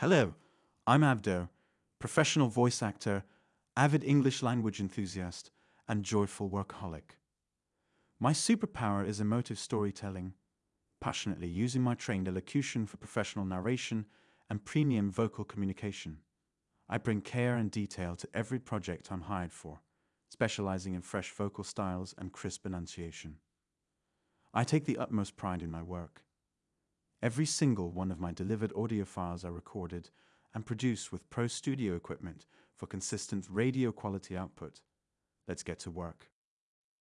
Hello, I'm Abdo, professional voice actor, avid English language enthusiast, and joyful workaholic. My superpower is emotive storytelling, passionately using my trained elocution for professional narration and premium vocal communication. I bring care and detail to every project I'm hired for, specializing in fresh vocal styles and crisp enunciation. I take the utmost pride in my work. Every single one of my delivered audio files are recorded and produced with Pro Studio equipment for consistent radio quality output. Let's get to work.